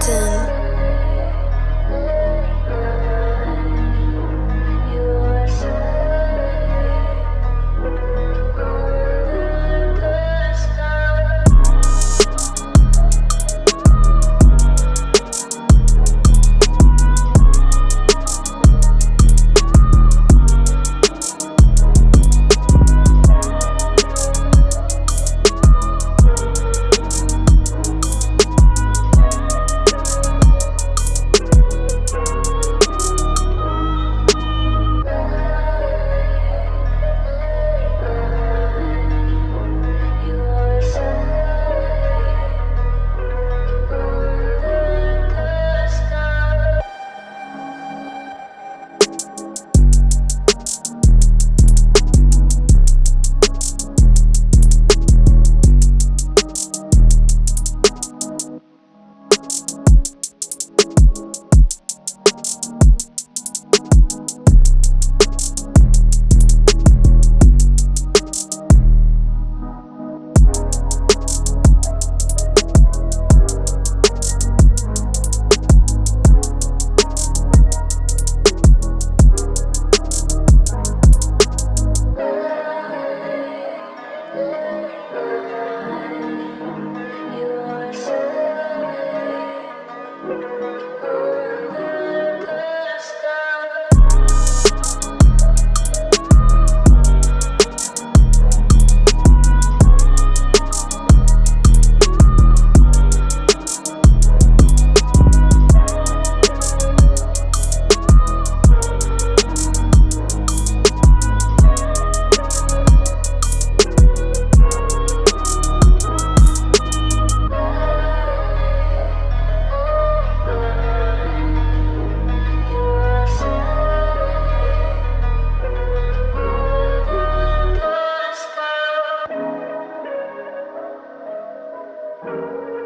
Cotton. Thank